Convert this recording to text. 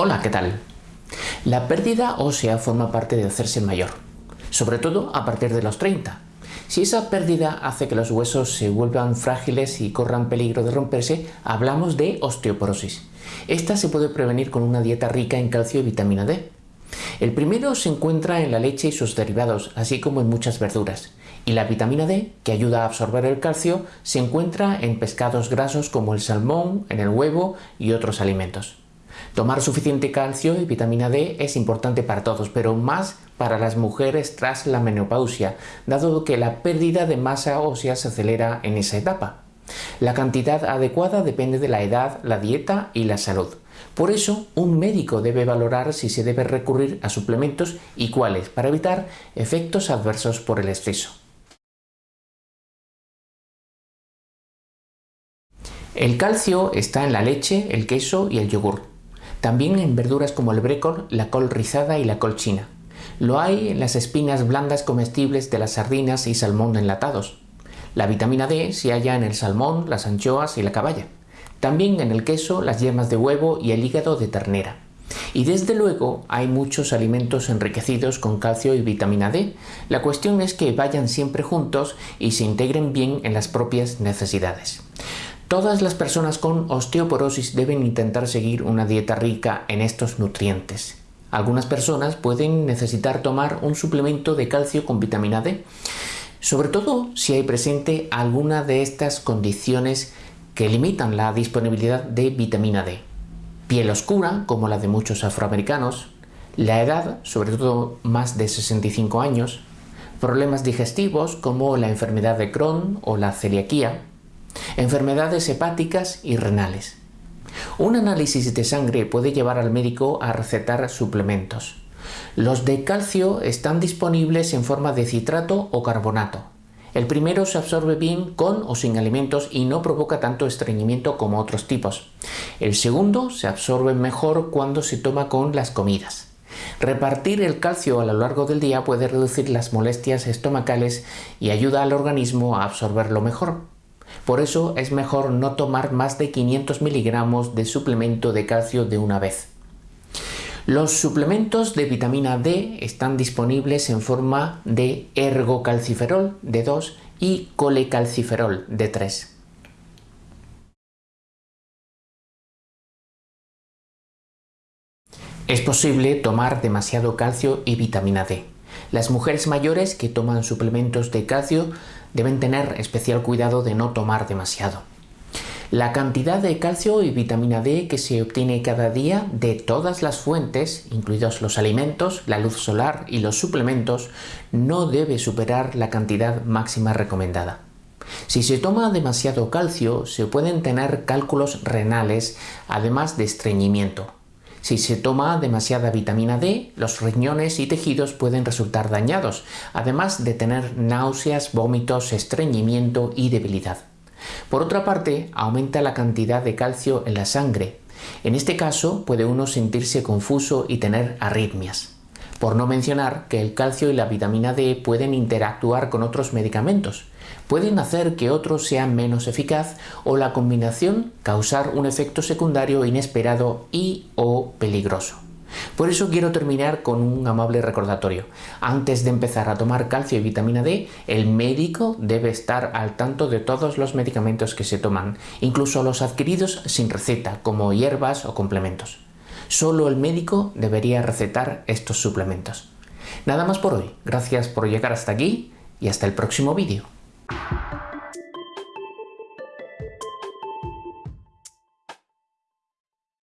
Hola, ¿qué tal? La pérdida ósea forma parte de hacerse mayor, sobre todo a partir de los 30. Si esa pérdida hace que los huesos se vuelvan frágiles y corran peligro de romperse, hablamos de osteoporosis. Esta se puede prevenir con una dieta rica en calcio y vitamina D. El primero se encuentra en la leche y sus derivados, así como en muchas verduras. Y la vitamina D, que ayuda a absorber el calcio, se encuentra en pescados grasos como el salmón, en el huevo y otros alimentos. Tomar suficiente calcio y vitamina D es importante para todos, pero más para las mujeres tras la menopausia, dado que la pérdida de masa ósea se acelera en esa etapa. La cantidad adecuada depende de la edad, la dieta y la salud. Por eso, un médico debe valorar si se debe recurrir a suplementos y cuáles, para evitar efectos adversos por el exceso. El calcio está en la leche, el queso y el yogur. También en verduras como el brécol, la col rizada y la col china. Lo hay en las espinas blandas comestibles de las sardinas y salmón enlatados. La vitamina D se halla en el salmón, las anchoas y la caballa. También en el queso, las yemas de huevo y el hígado de ternera. Y desde luego hay muchos alimentos enriquecidos con calcio y vitamina D. La cuestión es que vayan siempre juntos y se integren bien en las propias necesidades. Todas las personas con osteoporosis deben intentar seguir una dieta rica en estos nutrientes. Algunas personas pueden necesitar tomar un suplemento de calcio con vitamina D, sobre todo si hay presente alguna de estas condiciones que limitan la disponibilidad de vitamina D. Piel oscura, como la de muchos afroamericanos, la edad, sobre todo más de 65 años, problemas digestivos como la enfermedad de Crohn o la celiaquía, enfermedades hepáticas y renales. Un análisis de sangre puede llevar al médico a recetar suplementos. Los de calcio están disponibles en forma de citrato o carbonato. El primero se absorbe bien con o sin alimentos y no provoca tanto estreñimiento como otros tipos. El segundo se absorbe mejor cuando se toma con las comidas. Repartir el calcio a lo largo del día puede reducir las molestias estomacales y ayuda al organismo a absorberlo mejor. Por eso es mejor no tomar más de 500 miligramos de suplemento de calcio de una vez. Los suplementos de vitamina D están disponibles en forma de ergocalciferol de 2 y colecalciferol de 3. Es posible tomar demasiado calcio y vitamina D. Las mujeres mayores que toman suplementos de calcio deben tener especial cuidado de no tomar demasiado. La cantidad de calcio y vitamina D que se obtiene cada día de todas las fuentes, incluidos los alimentos, la luz solar y los suplementos, no debe superar la cantidad máxima recomendada. Si se toma demasiado calcio, se pueden tener cálculos renales, además de estreñimiento. Si se toma demasiada vitamina D, los riñones y tejidos pueden resultar dañados, además de tener náuseas, vómitos, estreñimiento y debilidad. Por otra parte, aumenta la cantidad de calcio en la sangre. En este caso, puede uno sentirse confuso y tener arritmias. Por no mencionar que el calcio y la vitamina D pueden interactuar con otros medicamentos. Pueden hacer que otros sean menos eficaz o la combinación causar un efecto secundario inesperado y o peligroso. Por eso quiero terminar con un amable recordatorio. Antes de empezar a tomar calcio y vitamina D, el médico debe estar al tanto de todos los medicamentos que se toman, incluso los adquiridos sin receta, como hierbas o complementos. Solo el médico debería recetar estos suplementos. Nada más por hoy, gracias por llegar hasta aquí y hasta el próximo vídeo. you